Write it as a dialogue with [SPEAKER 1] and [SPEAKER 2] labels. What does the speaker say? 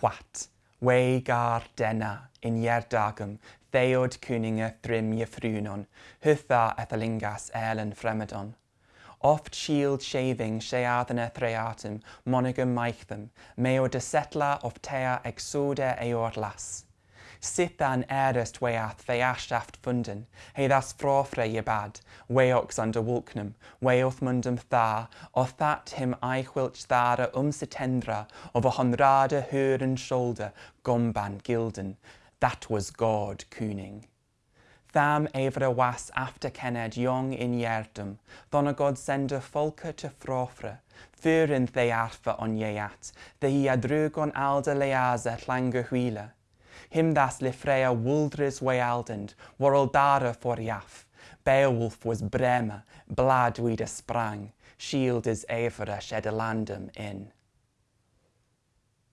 [SPEAKER 1] chwat, wei gar dena in yerdagum, theod kuninge thrym jefrunon, hytha ethelingas elen fremedon. Oft shield shaving sheathana threatum, monogam maichthem, meo desetla of tea exode eor las. Sithan erest weath theashaft funden, he thas frofre je bad, weox under wulknum, weoth mundum tha, o that him eichwilch thara um tendra, of a honrade huren shoulder, gomban gilden. That was God cooning. Tham evra was after kenned young in yerdum, thona God sende folke to frofre, fyrin they arfa on yeat, the hi adrugon alda leaza tlanga huile. Him das le freya wuldris wealdend, world dara for yaf. Beowulf was brema, blad weed sprang, shield is evera shed in.